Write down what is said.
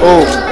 Oh.